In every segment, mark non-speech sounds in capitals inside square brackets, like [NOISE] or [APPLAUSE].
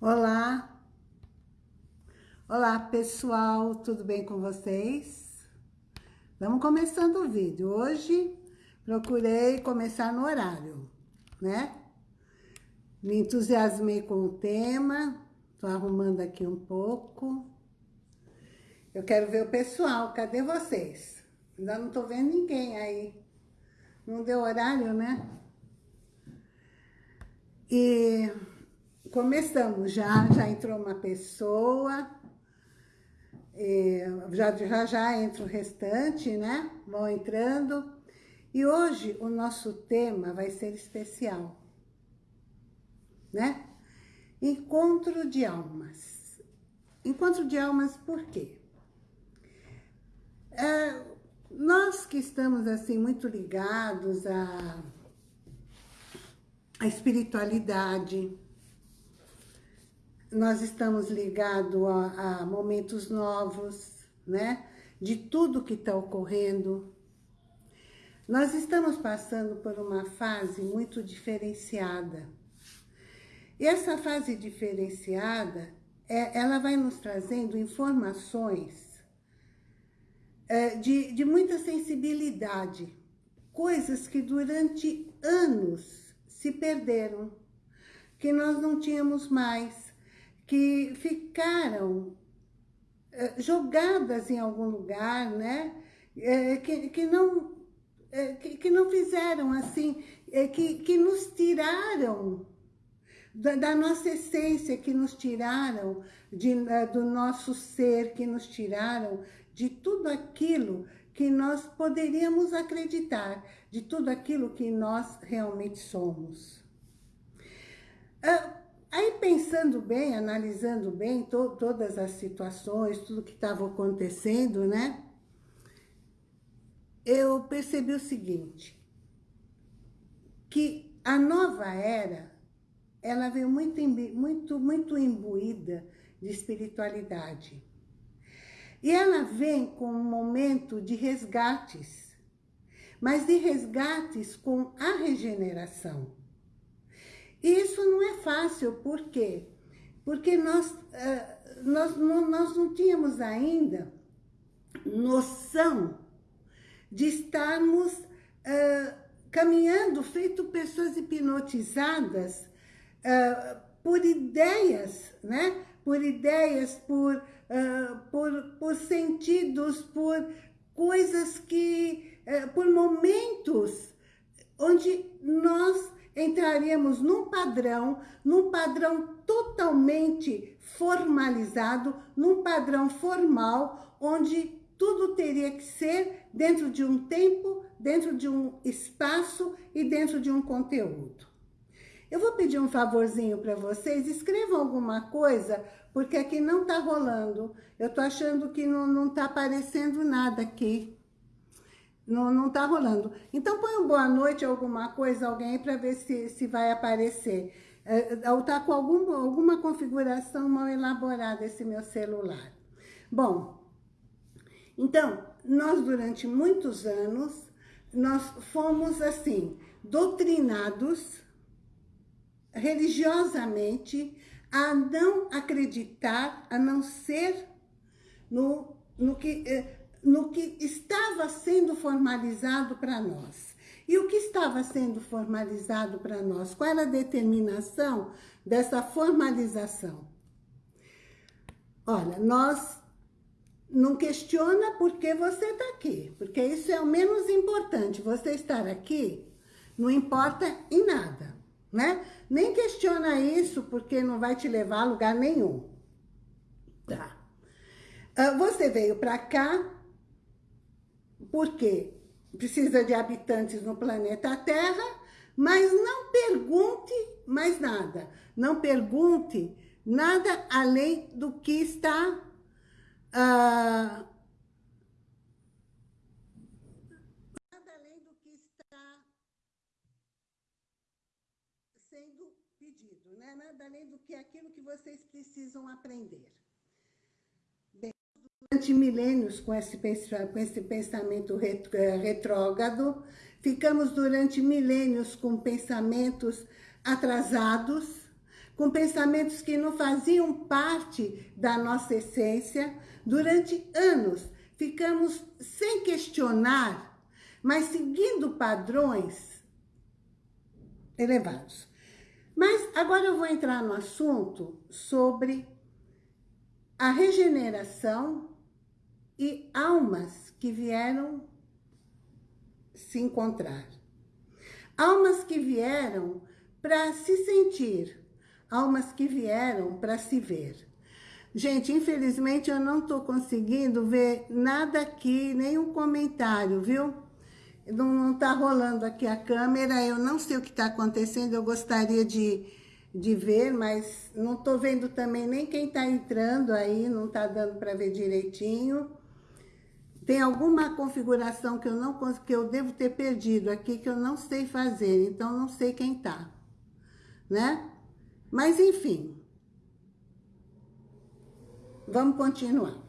Olá! Olá, pessoal! Tudo bem com vocês? Vamos começando o vídeo. Hoje, procurei começar no horário, né? Me entusiasmei com o tema. Tô arrumando aqui um pouco. Eu quero ver o pessoal. Cadê vocês? Ainda não tô vendo ninguém aí. Não deu horário, né? E começamos já, já entrou uma pessoa, já, já já entra o restante, né? Vão entrando. E hoje o nosso tema vai ser especial, né? Encontro de almas. Encontro de almas por quê? É, nós que estamos assim muito ligados à, à espiritualidade, nós estamos ligados a, a momentos novos, né? De tudo que está ocorrendo. Nós estamos passando por uma fase muito diferenciada. E essa fase diferenciada, é, ela vai nos trazendo informações é, de, de muita sensibilidade. Coisas que durante anos se perderam, que nós não tínhamos mais que ficaram eh, jogadas em algum lugar, né? Eh, que, que, não, eh, que, que não fizeram assim, que, que nos tiraram da, da, nossa essência, que nos tiraram de, do nosso ser, que nos tiraram de tudo aquilo que nós poderíamos acreditar, de tudo aquilo que nós realmente somos. Ah, Aí pensando bem, analisando bem to todas as situações, tudo que estava acontecendo, né? Eu percebi o seguinte, que a nova era, ela veio muito, muito, muito imbuída de espiritualidade. E ela vem com um momento de resgates, mas de resgates com a regeneração. Isso não é fácil, por quê? Porque nós, uh, nós, nós não tínhamos ainda noção de estarmos uh, caminhando, feito pessoas hipnotizadas uh, por ideias, né? Por ideias, por, por, por sentidos, por coisas que, por momentos onde nós entraríamos num padrão, num padrão totalmente formalizado, num padrão formal, onde tudo teria que ser dentro de um tempo, dentro de um espaço e dentro de um conteúdo. Eu vou pedir um favorzinho para vocês, escrevam alguma coisa, porque aqui não está rolando. Eu estou achando que não está aparecendo nada aqui. Não, não tá rolando. Então põe um boa noite, alguma coisa, alguém, para ver se, se vai aparecer. É, ou tá com algum, alguma configuração mal elaborada esse meu celular. Bom, então, nós durante muitos anos, nós fomos assim, doutrinados religiosamente a não acreditar, a não ser no, no que eh, no que estava sendo formalizado para nós. E o que estava sendo formalizado para nós? Qual era a determinação dessa formalização? Olha, nós não questiona por que você está aqui, porque isso é o menos importante. Você estar aqui não importa em nada, né? Nem questiona isso porque não vai te levar a lugar nenhum. Tá. Ah, você veio para cá porque precisa de habitantes no planeta Terra, mas não pergunte mais nada. Não pergunte nada além do que está... Uh, nada além do que está sendo pedido, né? Nada além do que aquilo que vocês precisam aprender durante milênios com esse, com esse pensamento eh, retrógrado, ficamos durante milênios com pensamentos atrasados, com pensamentos que não faziam parte da nossa essência. Durante anos, ficamos sem questionar, mas seguindo padrões elevados. Mas agora eu vou entrar no assunto sobre a regeneração e almas que vieram se encontrar. Almas que vieram para se sentir, almas que vieram para se ver. Gente, infelizmente eu não estou conseguindo ver nada aqui, nenhum comentário, viu? Não está rolando aqui a câmera, eu não sei o que está acontecendo, eu gostaria de, de ver, mas não estou vendo também nem quem está entrando aí, não está dando para ver direitinho. Tem alguma configuração que eu, não, que eu devo ter perdido aqui, que eu não sei fazer, então não sei quem está, né? Mas enfim, vamos continuar.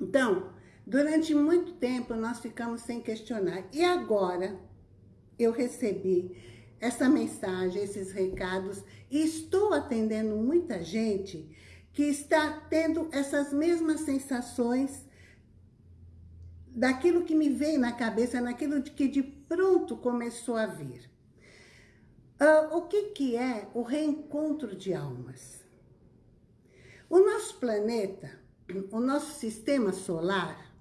Então, durante muito tempo nós ficamos sem questionar. E agora eu recebi essa mensagem, esses recados, e estou atendendo muita gente que está tendo essas mesmas sensações daquilo que me veio na cabeça, naquilo que de pronto começou a vir. Uh, o que, que é o reencontro de almas? O nosso planeta, o nosso sistema solar,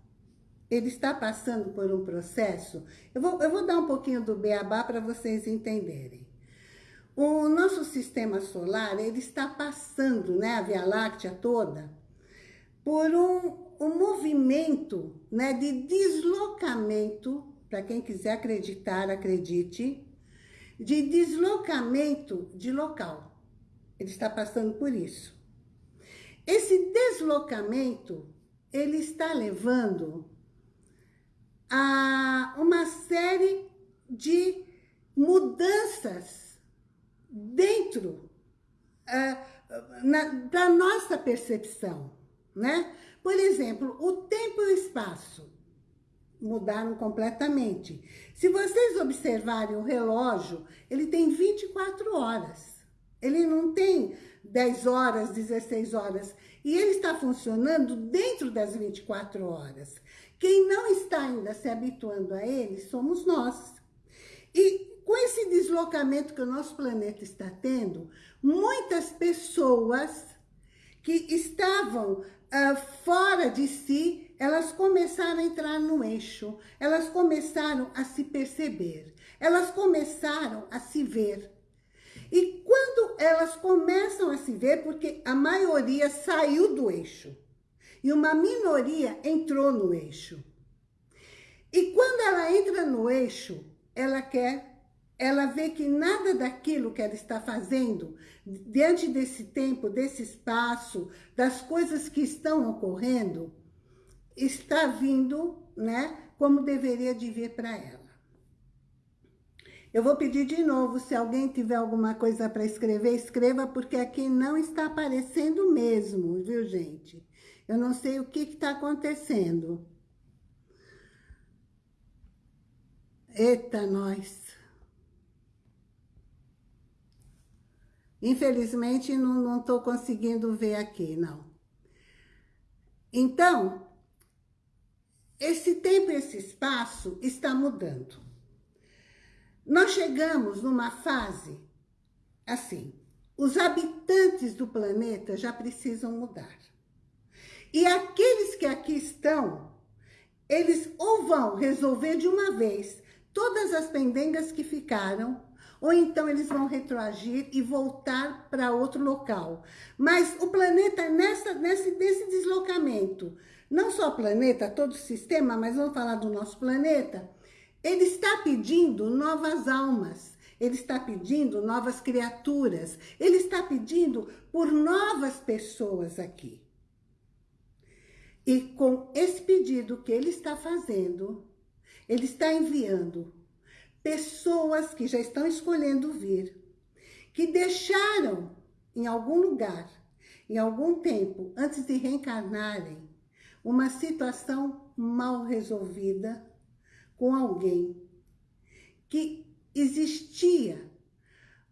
ele está passando por um processo... Eu vou, eu vou dar um pouquinho do beabá para vocês entenderem. O nosso sistema solar, ele está passando, né, a Via Láctea toda, por um, um movimento né, de deslocamento, para quem quiser acreditar, acredite, de deslocamento de local. Ele está passando por isso. Esse deslocamento, ele está levando a uma série de mudanças dentro uh, da nossa percepção né? Por exemplo, o tempo e o espaço mudaram completamente. Se vocês observarem o relógio, ele tem 24 horas. Ele não tem 10 horas, 16 horas. E ele está funcionando dentro das 24 horas. Quem não está ainda se habituando a ele somos nós. E com esse deslocamento que o nosso planeta está tendo, muitas pessoas que estavam uh, fora de si, elas começaram a entrar no eixo, elas começaram a se perceber, elas começaram a se ver. E quando elas começam a se ver, porque a maioria saiu do eixo, e uma minoria entrou no eixo. E quando ela entra no eixo, ela quer ela vê que nada daquilo que ela está fazendo, diante desse tempo, desse espaço, das coisas que estão ocorrendo, está vindo, né, como deveria de vir para ela. Eu vou pedir de novo, se alguém tiver alguma coisa para escrever, escreva, porque aqui não está aparecendo mesmo, viu, gente? Eu não sei o que está acontecendo. Eita, nós! Infelizmente, não estou conseguindo ver aqui, não. Então, esse tempo esse espaço está mudando. Nós chegamos numa fase, assim, os habitantes do planeta já precisam mudar. E aqueles que aqui estão, eles ou vão resolver de uma vez todas as pendengas que ficaram, ou então eles vão retroagir e voltar para outro local. Mas o planeta, nessa, nesse, nesse deslocamento, não só o planeta, todo o sistema, mas vamos falar do nosso planeta, ele está pedindo novas almas, ele está pedindo novas criaturas, ele está pedindo por novas pessoas aqui. E com esse pedido que ele está fazendo, ele está enviando pessoas que já estão escolhendo vir, que deixaram em algum lugar, em algum tempo, antes de reencarnarem, uma situação mal resolvida com alguém, que existia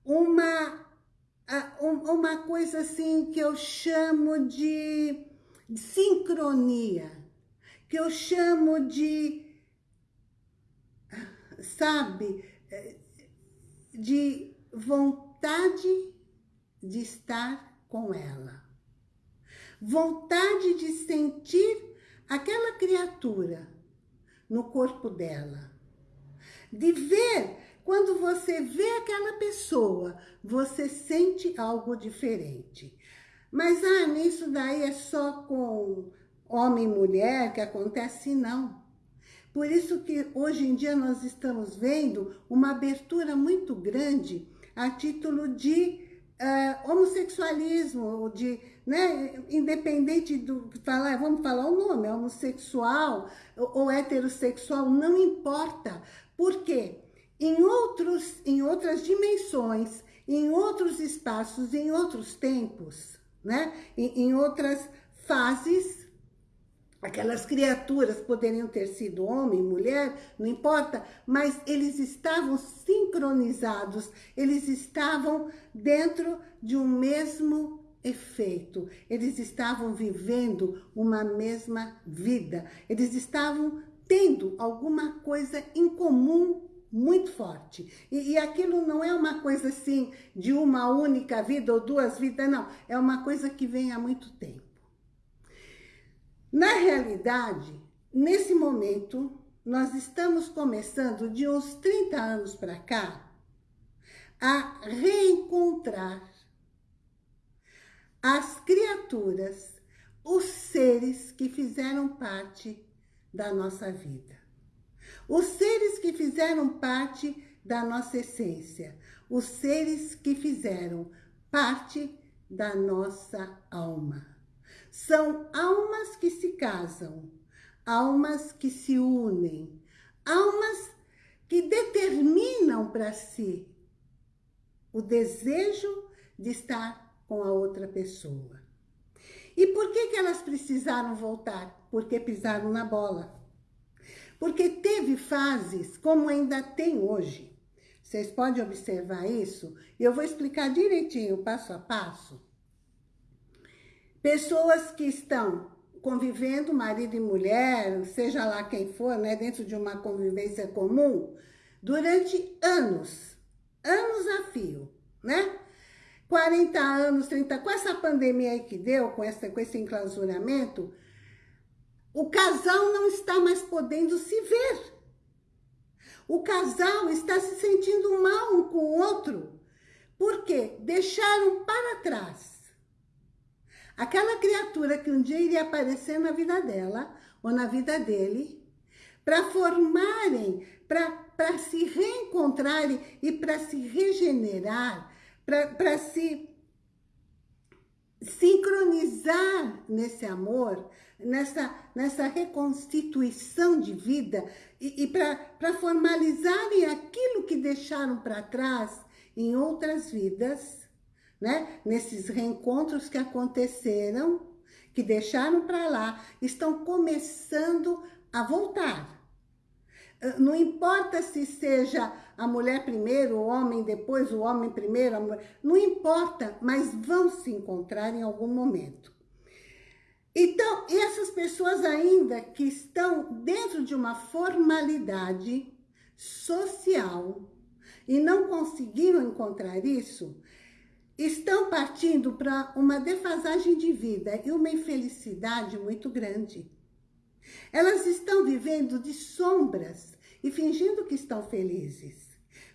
uma, uma coisa assim que eu chamo de sincronia, que eu chamo de, sabe, de vontade de estar com ela. Vontade de sentir aquela criatura no corpo dela. De ver, quando você vê aquela pessoa, você sente algo diferente. Mas, ah, isso daí é só com homem e mulher que acontece? Não. Por isso que hoje em dia nós estamos vendo uma abertura muito grande a título de uh, homossexualismo, de, né, independente do falar, vamos falar o nome, homossexual ou, ou heterossexual, não importa. Por quê? Em, outros, em outras dimensões, em outros espaços, em outros tempos, né? em, em outras fases, aquelas criaturas poderiam ter sido homem, mulher, não importa, mas eles estavam sincronizados, eles estavam dentro de um mesmo efeito, eles estavam vivendo uma mesma vida, eles estavam tendo alguma coisa em comum muito forte. E, e, aquilo não é uma coisa assim de uma única vida ou duas vidas, não. É uma coisa que vem há muito tempo. Na realidade, nesse momento, nós estamos começando de uns 30 anos para cá a reencontrar as criaturas, os seres que fizeram parte da nossa vida. Os seres que fizeram parte da nossa essência, os seres que fizeram parte da nossa alma. São almas que se casam, almas que se unem, almas que determinam para si o desejo de estar com a outra pessoa. E por que, que elas precisaram voltar? Porque pisaram na bola. Porque teve fases, como ainda tem hoje. Vocês podem observar isso? E eu vou explicar direitinho, passo a passo. Pessoas que estão convivendo, marido e mulher, seja lá quem for, né, dentro de uma convivência comum, durante anos, anos a fio, né? 40 anos, 30, com essa pandemia aí que deu, com, essa, com esse enclausuramento, o casal não está mais podendo se ver. O casal está se sentindo mal um com o outro. Por quê? Deixaram para trás aquela criatura que um dia iria aparecer na vida dela ou na vida dele, para formarem, para se reencontrarem e para se regenerar, para se sincronizar nesse amor, nessa, nessa reconstituição de vida e, e para formalizarem aquilo que deixaram para trás em outras vidas, né? nesses reencontros que aconteceram, que deixaram para lá, estão começando a voltar. Ah, não importa se seja a mulher primeiro, o homem depois, o homem primeiro, mulher, não importa, mas vão se encontrar em algum momento. Então, essas pessoas ainda que estão dentro de uma formalidade social e não conseguiram encontrar isso, estão partindo para uma defasagem de vida e uma infelicidade muito grande. Elas estão vivendo de sombras e fingindo que estão felizes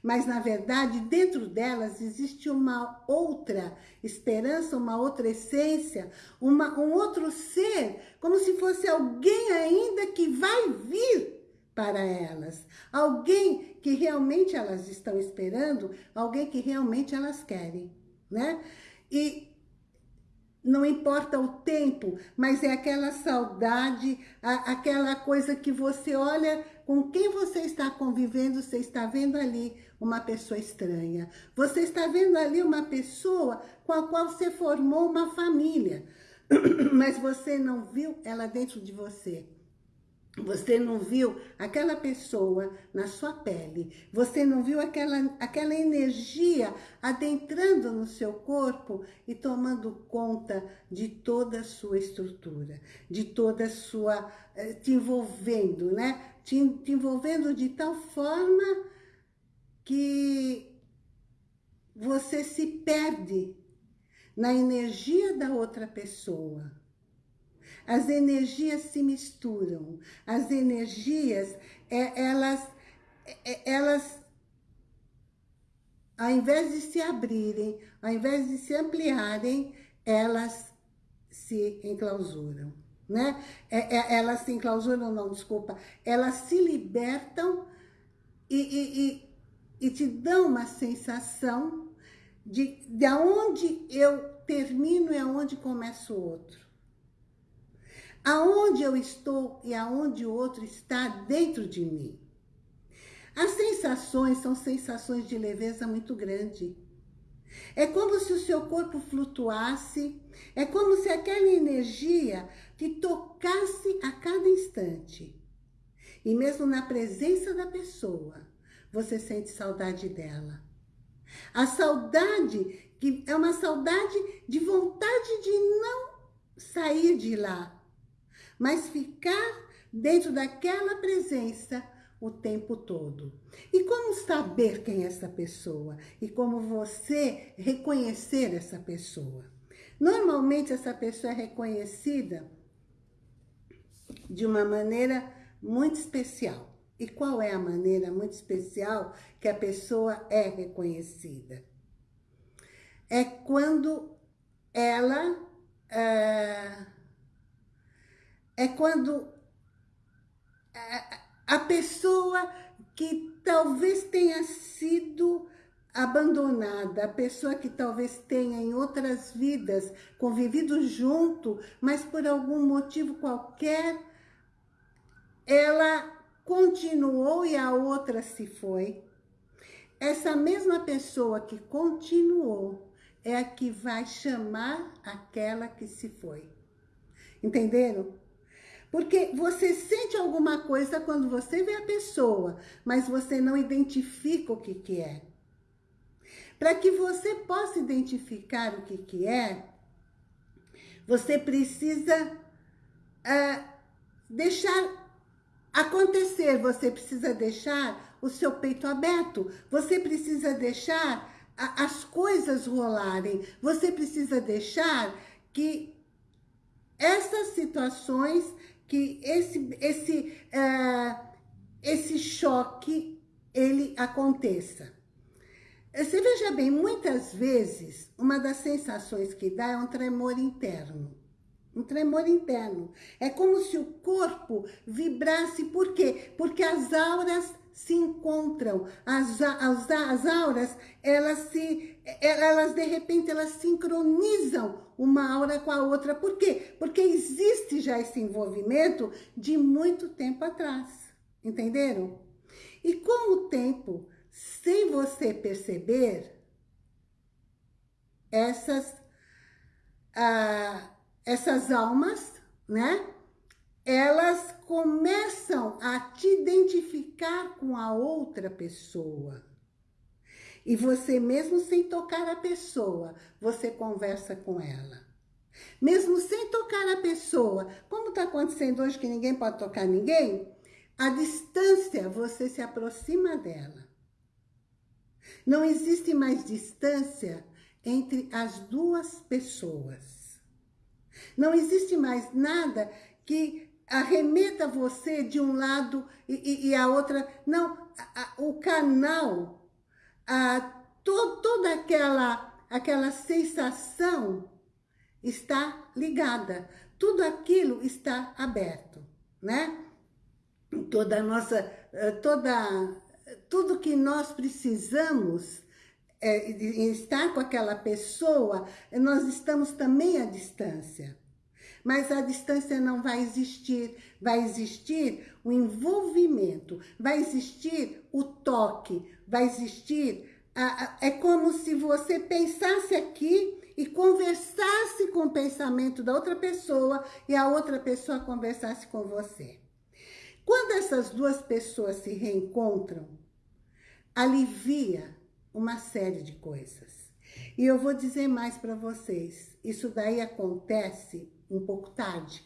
mas na verdade dentro delas existe uma outra esperança, uma outra essência, uma, um outro ser, como se fosse alguém ainda que vai vir para elas. Alguém que realmente elas estão esperando, alguém que realmente elas querem, né? E não importa o tempo, mas é aquela saudade, a, aquela coisa que você olha com quem você está convivendo, você está vendo ali uma pessoa estranha. Você está vendo ali uma pessoa com a qual você formou uma família, [CLEARS THROAT] mas você não viu ela dentro de você. Você não viu aquela pessoa na sua pele. Você não viu aquela, aquela energia adentrando no seu corpo e tomando conta de toda a sua estrutura, de toda a sua... Eh, te envolvendo, né? Te, te envolvendo de tal forma que você se perde na energia da outra pessoa as energias se misturam. As energias, é, elas, é, elas, ao invés de se abrirem, ao invés de se ampliarem, elas se enclausuram. Né? É, é, elas se enclausuram, não, desculpa. Elas se libertam e, e, e, e te dão uma sensação de, de onde eu termino e aonde começa o outro aonde eu estou e aonde o outro está dentro de mim. As sensações são sensações de leveza muito grande. É como se o seu corpo flutuasse, é como se aquela energia te tocasse a cada instante. E mesmo na presença da pessoa, você sente saudade dela. A saudade, que é uma saudade de vontade de não sair de lá, mas ficar dentro daquela presença o tempo todo. E como saber quem é essa pessoa? E como você reconhecer essa pessoa? Normalmente essa pessoa é reconhecida de uma maneira muito especial. E qual é a maneira muito especial que a pessoa é reconhecida? É quando ela... Uh, é quando a pessoa que talvez tenha sido abandonada, a pessoa que talvez tenha em outras vidas convivido junto, mas por algum motivo qualquer, ela continuou e a outra se foi. Essa mesma pessoa que continuou é a que vai chamar aquela que se foi. Entenderam? Porque você sente alguma coisa quando você vê a pessoa, mas você não identifica o que, que é. Para que você possa identificar o que, que é, você precisa uh, deixar acontecer, você precisa deixar o seu peito aberto, você precisa deixar as coisas rolarem, você precisa deixar que essas situações que esse, esse, uh, esse choque ele aconteça. Você veja bem, muitas vezes, uma das sensações que dá é um tremor interno. Um tremor interno. É como se o corpo vibrasse, por quê? Porque as auras se encontram, as, as, as auras, elas se, elas de repente, elas sincronizam uma aura com a outra. Por quê? Porque existe já esse envolvimento de muito tempo atrás, entenderam? E com o tempo, sem você perceber, essas, ah, essas almas, né? Elas começam a te identificar com a outra pessoa. E você, mesmo sem tocar a pessoa, você conversa com ela. Mesmo sem tocar a pessoa, como está acontecendo hoje que ninguém pode tocar ninguém, a distância, você se aproxima dela. Não existe mais distância entre as duas pessoas. Não existe mais nada que arremeta você de um lado e, e, e a outra... Não, a, a, o canal, a, to, toda aquela, aquela sensação está ligada. Tudo aquilo está aberto, né? Toda nossa... Eh, toda, tudo que nós precisamos é, estar com aquela pessoa, nós estamos também à distância mas a distância não vai existir. Vai existir o envolvimento, vai existir o toque, vai existir... A, a, é como se você pensasse aqui e conversasse com o pensamento da outra pessoa e a outra pessoa conversasse com você. Quando essas duas pessoas se reencontram, alivia uma série de coisas. E eu vou dizer mais para vocês, isso daí acontece um pouco tarde.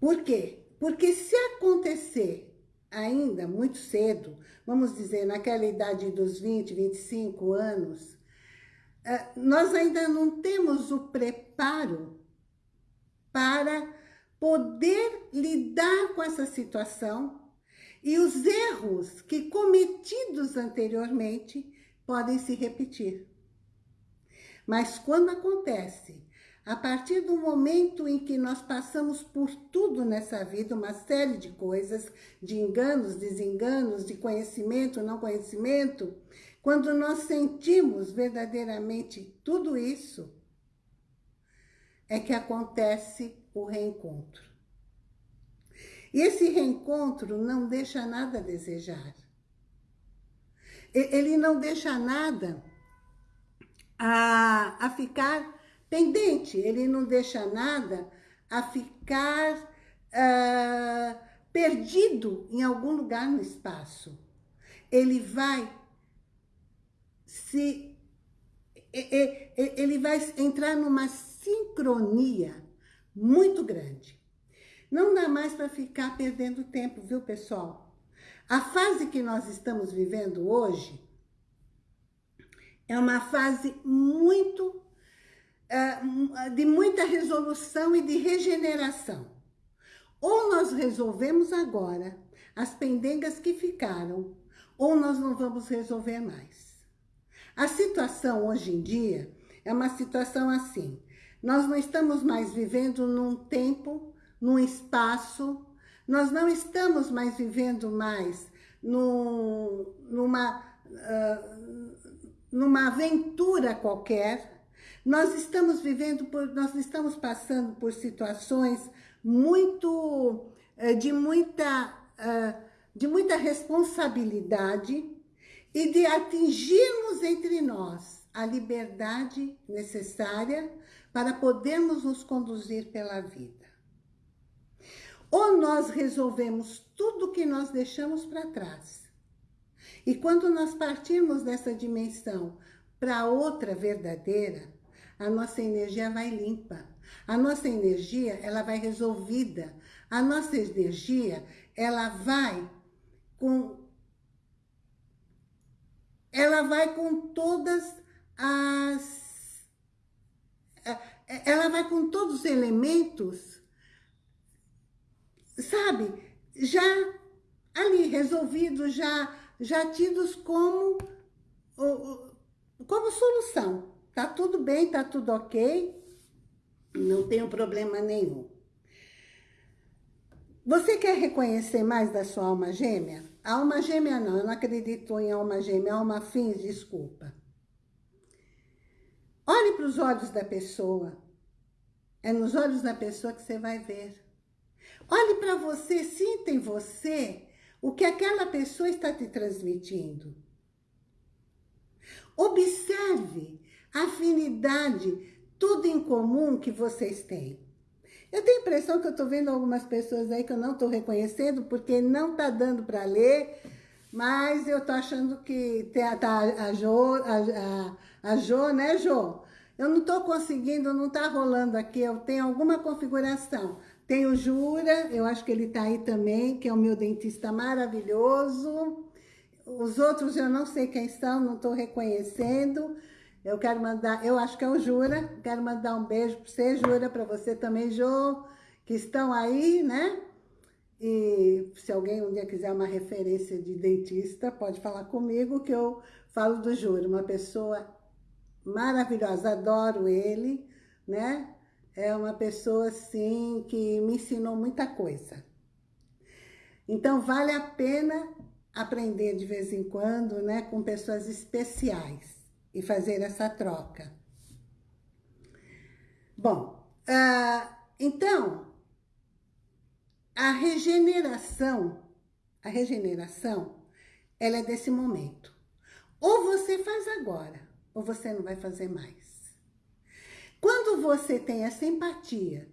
Por quê? Porque se acontecer ainda muito cedo, vamos dizer, naquela idade dos 20, 25 anos, eh, nós ainda não temos o preparo para poder lidar com essa situação e os erros que cometidos anteriormente podem se repetir. Mas quando acontece a partir do momento em que nós passamos por tudo nessa vida, uma série de coisas, de enganos, desenganos, de conhecimento, não conhecimento, quando nós sentimos verdadeiramente tudo isso, é que acontece o reencontro. E esse reencontro não deixa nada a desejar. Ele não deixa nada a, a ficar pendente, ele não deixa nada a ficar uh, perdido em algum lugar no espaço. Ele vai se... Ele vai entrar numa sincronia muito grande. Não dá mais para ficar perdendo tempo, viu, pessoal? A fase que nós estamos vivendo hoje é uma fase muito de muita resolução e de regeneração. Ou nós resolvemos agora as pendengas que ficaram, ou nós não vamos resolver mais. A situação hoje em dia é uma situação assim. Nós não estamos mais vivendo num tempo, num espaço, nós não estamos mais vivendo mais num, numa, uh, numa aventura qualquer, nós estamos vivendo, por, nós estamos passando por situações muito, eh, de muita, eh, de muita responsabilidade e de atingirmos entre nós a liberdade necessária para podermos nos conduzir pela vida. Ou nós resolvemos tudo que nós deixamos para trás. E quando nós partirmos dessa dimensão para outra verdadeira, a nossa energia vai limpa. A nossa energia, ela vai resolvida. A nossa energia, ela vai com... Ela vai com todas as... Ela vai com todos os elementos, sabe? Já ali, resolvidos, já, já tidos como, como solução. Tá tudo bem, tá tudo ok, não tenho problema nenhum. Você quer reconhecer mais da sua alma gêmea? Alma gêmea não, eu não acredito em alma gêmea, alma fins, desculpa. Olhe para os olhos da pessoa. É nos olhos da pessoa que você vai ver. Olhe para você, sinta em você o que aquela pessoa está te transmitindo. Observe afinidade, tudo em comum que vocês têm. Eu tenho a impressão que eu estou vendo algumas pessoas aí que eu não estou reconhecendo, porque não está dando para ler, mas eu estou achando que tá, a, Jo, a, a, a Jo, né, Jo? Eu não estou conseguindo, não está rolando aqui, eu tenho alguma configuração. Tem o Jura, eu acho que ele está aí também, que é o meu dentista maravilhoso. Os outros eu não sei quem são, não estou reconhecendo. Eu quero mandar, eu acho que é o Jura, quero mandar um beijo para você, Jura, para você também, Jô, que estão aí, né? E se alguém um dia quiser uma referência de dentista, pode falar comigo que eu falo do Jura, uma pessoa maravilhosa, adoro ele, né? É uma pessoa, assim, que me ensinou muita coisa. Então, vale a pena aprender de vez em quando, né, com pessoas especiais e fazer essa troca. Bom, uh, então, a regeneração, a regeneração, ela é desse momento. Ou você faz agora, ou você não vai fazer mais. Quando você tem essa empatia,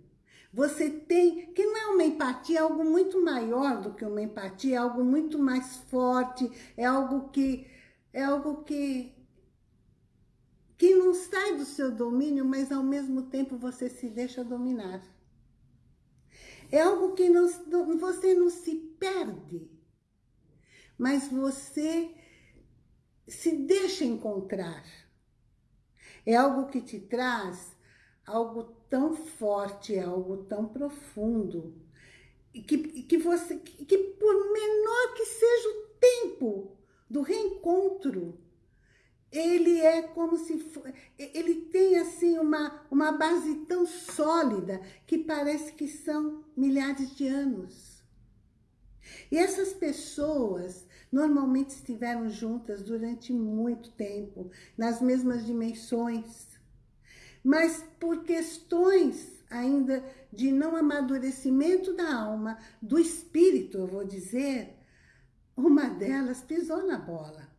Você tem, que não é uma empatia, é algo muito maior do que uma empatia, é algo muito mais forte, é algo que, é algo que, que não sai do seu domínio, mas ao mesmo tempo você se deixa dominar. É algo que não, você não se perde, mas você se deixa encontrar. É algo que te traz algo tão forte, algo tão profundo, que, que, você, que por menor que seja o tempo do reencontro, ele é como se for, ele tem assim uma, uma base tão sólida que parece que são milhares de anos. E essas pessoas normalmente estiveram juntas durante muito tempo, nas mesmas dimensões. Mas por questões ainda de não amadurecimento da alma, do espírito, eu vou dizer, uma delas pisou na bola.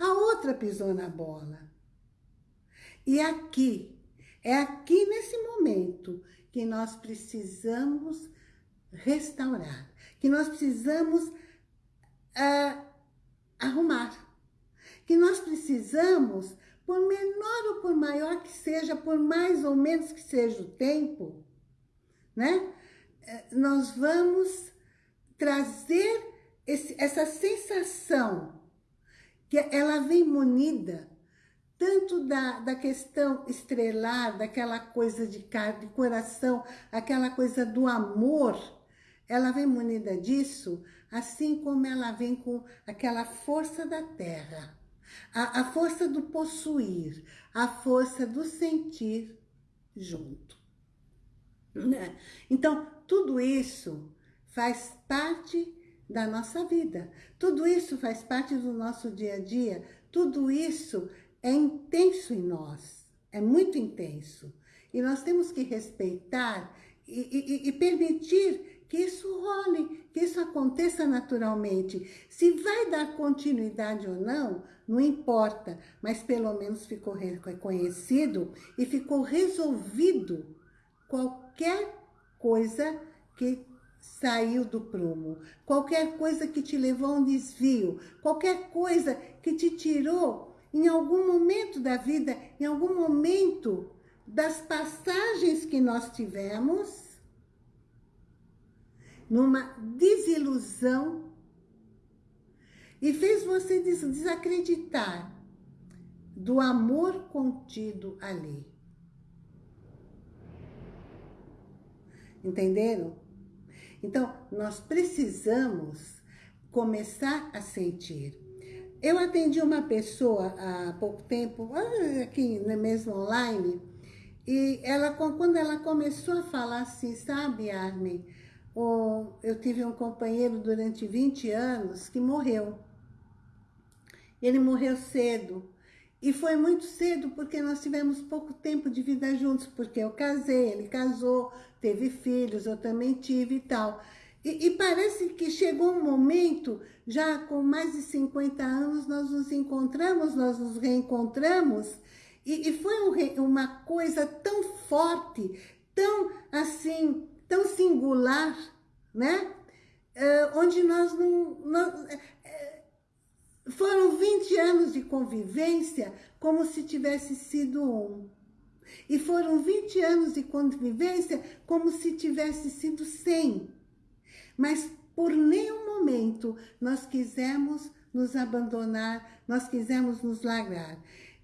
A outra pisou na bola. E aqui, é aqui nesse momento que nós precisamos restaurar, que nós precisamos uh, arrumar, que nós precisamos, por menor ou por maior que seja, por mais ou menos que seja o tempo, né? Eh, nós vamos trazer esse, essa sensação que ela vem munida tanto da, da questão estrelar, daquela coisa de, de coração, aquela coisa do amor, ela vem munida disso, assim como ela vem com aquela força da terra, a, a força do possuir, a força do sentir junto. Né? Então, tudo isso faz parte da nossa vida. Tudo isso faz parte do nosso dia a dia. Tudo isso é intenso em nós. É muito intenso. E nós temos que respeitar e, e, e permitir que isso role, que isso aconteça naturalmente. Se vai dar continuidade ou não, não importa, mas pelo menos ficou reconhecido e ficou resolvido qualquer coisa que saiu do prumo, qualquer coisa que te levou a um desvio, qualquer coisa que te tirou em algum momento da vida, em algum momento das passagens que nós tivemos, numa desilusão, e fez você desacreditar do amor contido ali. Entenderam? Então, nós precisamos começar a sentir. Eu atendi uma pessoa há pouco tempo, ah, aqui mesmo online, e ela, quando ela começou a falar assim, sabe, Armin, eu tive um companheiro durante 20 anos que morreu. Ele morreu cedo. E foi muito cedo porque nós tivemos pouco tempo de vida juntos, porque eu casei, ele casou, teve filhos, eu também tive e tal. E, e, parece que chegou um momento, já com mais de 50 anos, nós nos encontramos, nós nos reencontramos, e, e foi um, uma coisa tão forte, tão assim, tão singular, né? Uh, onde nós não... Nós, foram 20 anos de convivência como se tivesse sido um. E foram 20 anos de convivência como se tivesse sido 100. Mas por nenhum momento nós quisemos nos abandonar, nós quisemos nos largar.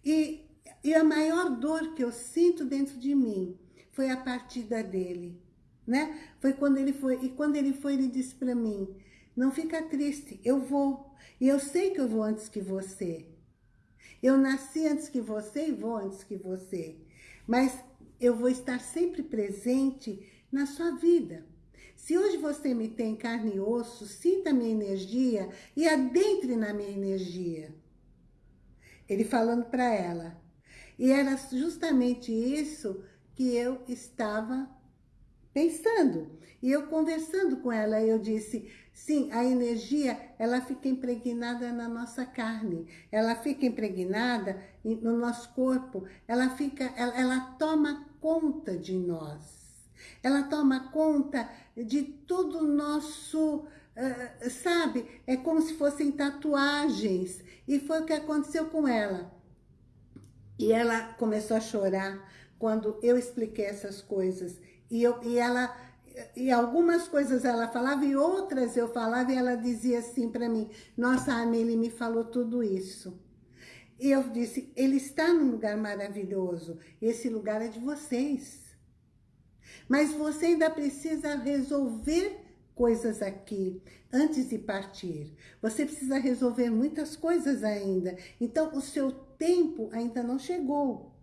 E, e a maior dor que eu sinto dentro de mim foi a partida dele, né? Foi quando ele foi, e quando ele foi, ele disse para mim, não fica triste, eu vou. E eu sei que eu vou antes que você. Eu nasci antes que você e vou antes que você. Mas eu vou estar sempre presente na sua vida. Se hoje você me tem carne e osso, sinta a minha energia e adentre na minha energia. Ele falando para ela. E era justamente isso que eu estava pensando. E eu conversando com ela, eu disse, sim, a energia, ela fica impregnada na nossa carne, ela fica impregnada no nosso corpo, ela, fica, ela, ela toma conta de nós. Ela toma conta de todo o nosso, sabe? É como se fossem tatuagens. E foi o que aconteceu com ela. E ela começou a chorar quando eu expliquei essas coisas. E, eu, e ela e algumas coisas ela falava e outras eu falava e ela dizia assim para mim, nossa, Anne, ele me falou tudo isso. E eu disse, ele está num lugar maravilhoso, esse lugar é de vocês. Mas você ainda precisa resolver coisas aqui antes de partir. Você precisa resolver muitas coisas ainda. Então, o seu tempo ainda não chegou.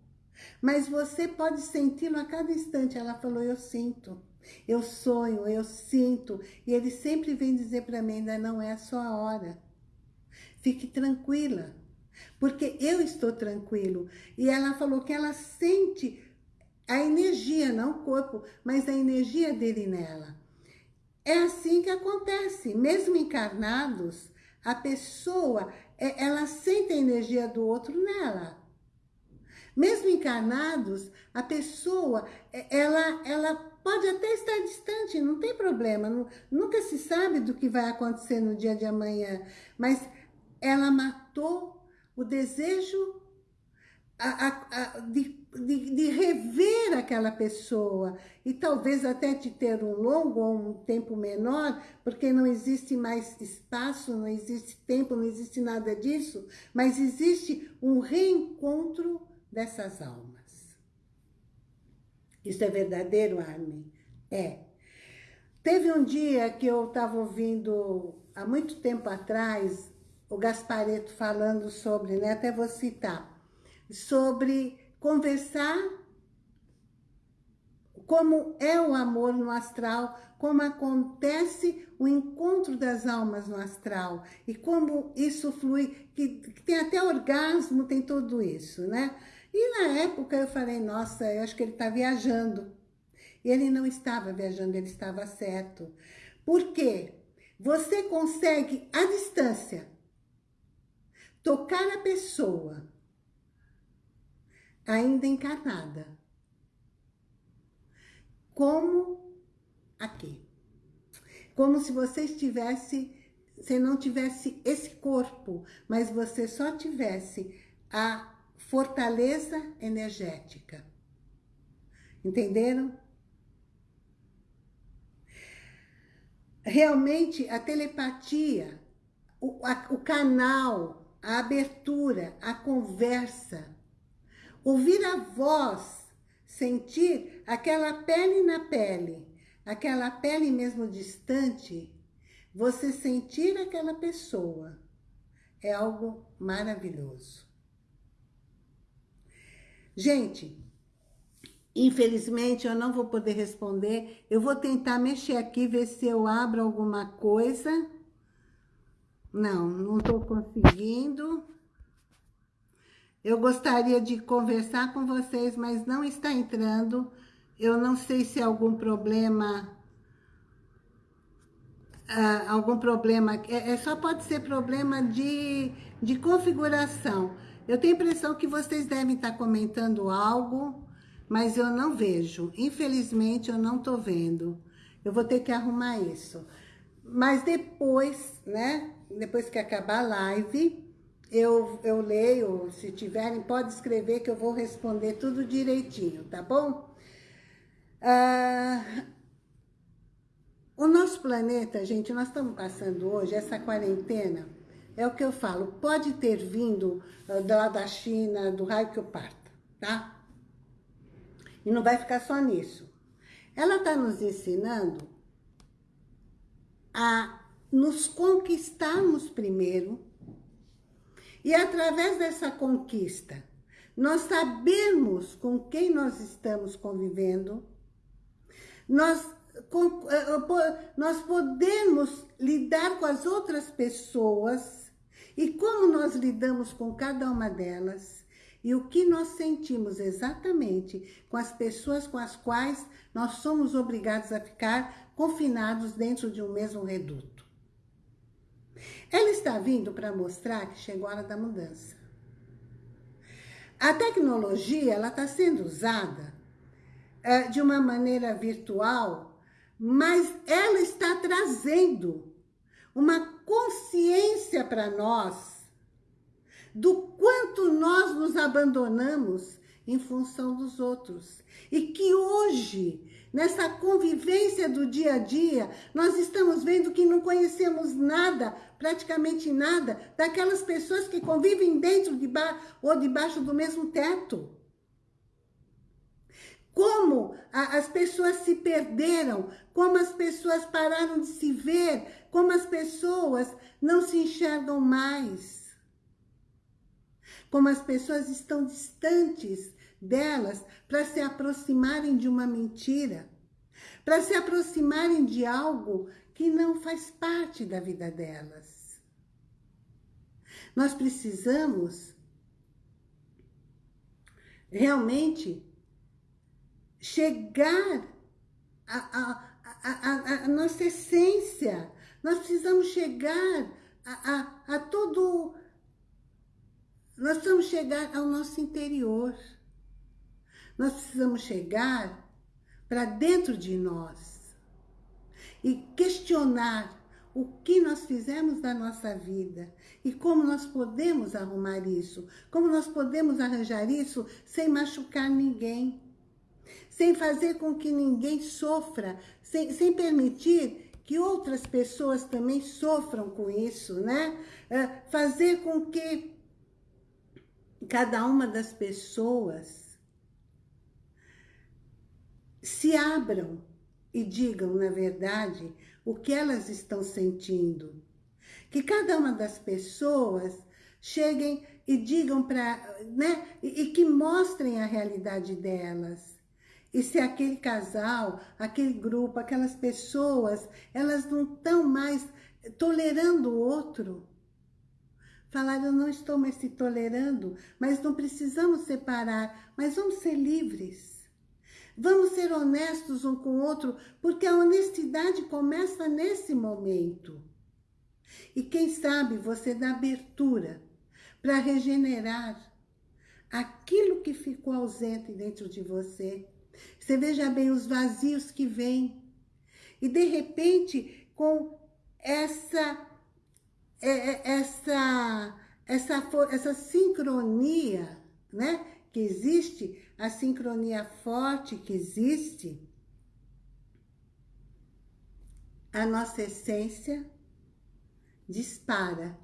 Mas você pode senti-lo a cada instante. Ela falou, eu sinto. Eu sonho, eu sinto. E ele sempre vem dizer para mim, ainda não é a sua hora. Fique tranquila, porque eu estou tranquilo. E ela falou que ela sente a energia, não o corpo, mas a energia dele nela. É assim que acontece, mesmo encarnados, a pessoa, é, ela sente a energia do outro nela. Mesmo encarnados, a pessoa, é, ela, ela pode até estar distante, não tem problema, nunca se sabe do que vai acontecer no dia de amanhã, mas ela matou o desejo a, a, a, de, de, de, rever aquela pessoa e talvez até de ter um longo ou um tempo menor, porque não existe mais espaço, não existe tempo, não existe nada disso, mas existe um reencontro dessas almas. Isso é verdadeiro, Armin? É. Teve um dia que eu estava ouvindo, há muito tempo atrás, o Gaspareto falando sobre, né, até vou citar, sobre conversar como é o amor no astral, como acontece o encontro das almas no astral e como isso flui, que, que tem até orgasmo, tem tudo isso, né? E na época eu falei, nossa, eu acho que ele está viajando. E ele não estava viajando, ele estava certo. Por quê? Você consegue, à distância, tocar a pessoa, ainda encarnada, como aqui. Como se você estivesse, você não tivesse esse corpo, mas você só tivesse a fortaleza energética. Entenderam? Realmente, a telepatia, o, a, o canal, a abertura, a conversa, ouvir a voz, sentir aquela pele na pele, aquela pele mesmo distante, você sentir aquela pessoa é algo maravilhoso. Gente, infelizmente eu não vou poder responder. Eu vou tentar mexer aqui, ver se eu abro alguma coisa. Não, não estou conseguindo. Eu gostaria de conversar com vocês, mas não está entrando. Eu não sei se é algum problema... Uh, algum problema... É, é, só pode ser problema de, de configuração. Eu tenho a impressão que vocês devem estar comentando algo, mas eu não vejo. Infelizmente, eu não estou vendo. Eu vou ter que arrumar isso. Mas depois, né? Depois que acabar a live, eu, eu leio. Se tiverem, pode escrever que eu vou responder tudo direitinho, tá bom? Ah, o nosso planeta, gente, nós estamos passando hoje, essa quarentena é o que eu falo, pode ter vindo uh, lá da China, do raio que eu parta, tá? E não vai ficar só nisso. Ela está nos ensinando a nos conquistarmos primeiro e através dessa conquista, nós sabemos com quem nós estamos convivendo, nós eh, nós podemos lidar com as outras pessoas e como nós lidamos com cada uma delas e o que nós sentimos exatamente com as pessoas com as quais nós somos obrigados a ficar confinados dentro de um mesmo reduto. Ela está vindo para mostrar que chegou a hora da mudança. A tecnologia ela está sendo usada uh, de uma maneira virtual, mas ela está trazendo uma consciência para nós do quanto nós nos abandonamos em função dos outros. E que hoje, nessa convivência do dia a dia, nós estamos vendo que não conhecemos nada, praticamente nada, daquelas pessoas que convivem dentro de ou debaixo do mesmo teto. Como as pessoas se perderam, como as pessoas pararam de se ver, como as pessoas não se enxergam mais como as pessoas estão distantes delas para se aproximarem de uma mentira, para se aproximarem de algo que não faz parte da vida delas. Nós precisamos realmente chegar à nossa essência. Nós precisamos chegar a, a, a todo nós precisamos chegar ao nosso interior. Nós precisamos chegar para dentro de nós e questionar o que nós fizemos da nossa vida e como nós podemos arrumar isso, como nós podemos arranjar isso sem machucar ninguém, sem fazer com que ninguém sofra, sem, sem permitir que outras pessoas também sofram com isso, né? É, fazer com que cada uma das pessoas se abram e digam, na verdade, o que elas estão sentindo. Que cada uma das pessoas cheguem e digam para, né, e, e que mostrem a realidade delas. E se aquele casal, aquele grupo, aquelas pessoas, elas não estão mais tolerando o outro, Falar, eu não estou mais se tolerando, mas não precisamos separar, mas vamos ser livres. Vamos ser honestos um com o outro, porque a honestidade começa nesse momento. E quem sabe você dá abertura para regenerar aquilo que ficou ausente dentro de você. Você veja bem os vazios que vêm. E de repente, com essa é, é, essa, essa, essa sincronia, né? Que existe, a sincronia forte que existe, a nossa essência dispara.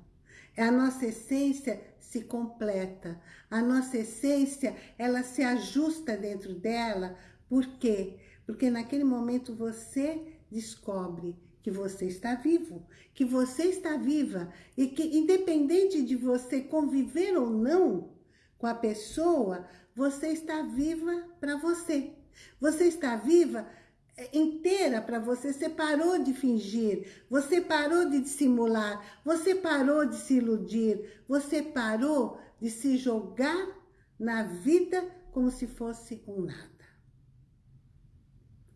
A nossa essência se completa. A nossa essência, ela se ajusta dentro dela. Por quê? Porque naquele momento você descobre que você está vivo, que você está viva e que independente de você conviver ou não com a pessoa, você está viva para você. Você está viva inteira para você, você parou de fingir, você parou de dissimular, você parou de se iludir, você parou de se jogar na vida como se fosse um nada.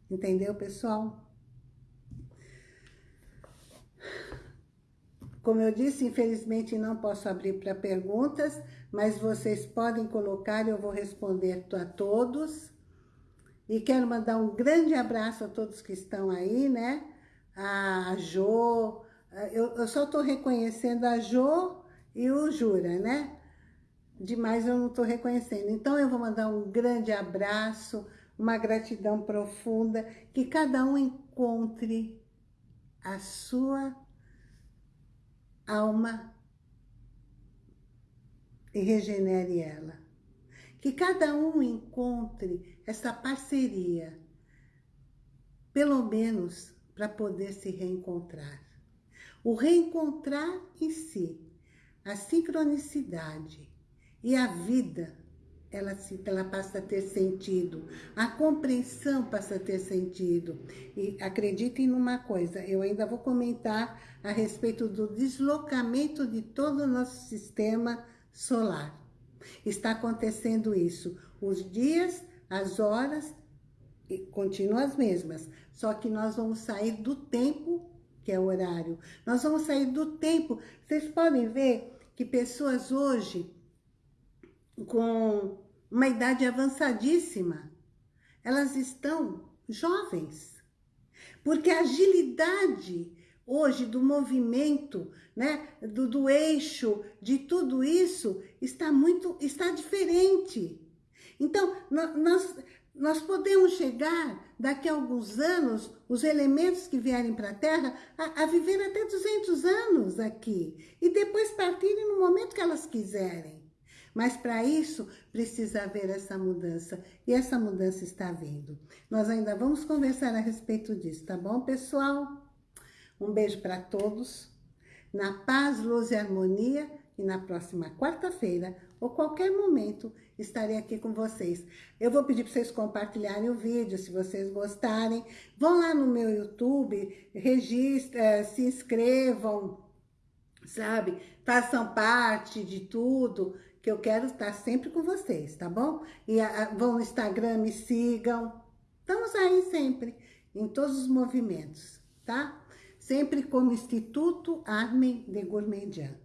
Entendeu, pessoal? Como eu disse, infelizmente não posso abrir para perguntas, mas vocês podem colocar, eu vou responder a todos. E quero mandar um grande abraço a todos que estão aí, né? A Jo, eu, eu só estou reconhecendo a Jo e o Jura, né? Demais eu não estou reconhecendo. Então eu vou mandar um grande abraço, uma gratidão profunda, que cada um encontre a sua alma e regenere ela. Que cada um encontre essa parceria, pelo menos para poder se reencontrar. O reencontrar em si, a sincronicidade e a vida ela, ela passa a ter sentido. A compreensão passa a ter sentido. E acreditem numa coisa, eu ainda vou comentar a respeito do deslocamento de todo o nosso sistema solar. Está acontecendo isso. Os dias, as horas, continuam as mesmas. Só que nós vamos sair do tempo, que é o horário. Nós vamos sair do tempo. Vocês podem ver que pessoas hoje com uma idade avançadíssima, elas estão jovens. Porque a agilidade hoje do movimento, né, do, do eixo, de tudo isso, está muito, está diferente. Então, nós, nós podemos chegar, daqui a alguns anos, os elementos que vierem para a Terra, a, a, viver até 200 anos aqui. E depois partirem no momento que elas quiserem. Mas para isso, precisa haver essa mudança. E essa mudança está vindo. Nós ainda vamos conversar a respeito disso, tá bom, pessoal? Um beijo para todos. Na paz, luz e harmonia. E na próxima quarta-feira, ou qualquer momento, estarei aqui com vocês. Eu vou pedir para vocês compartilharem o vídeo, se vocês gostarem. Vão lá no meu YouTube, registre, eh, se inscrevam, sabe? Façam parte de tudo, que eu quero estar sempre com vocês, tá bom? E a, vão no Instagram, me sigam. Estamos aí sempre, em todos os movimentos, tá? Sempre como Instituto Armen de Gourmandian,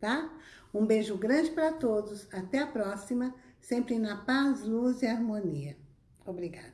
tá? Um beijo grande para todos, até a próxima, sempre na paz, luz e harmonia. Obrigada.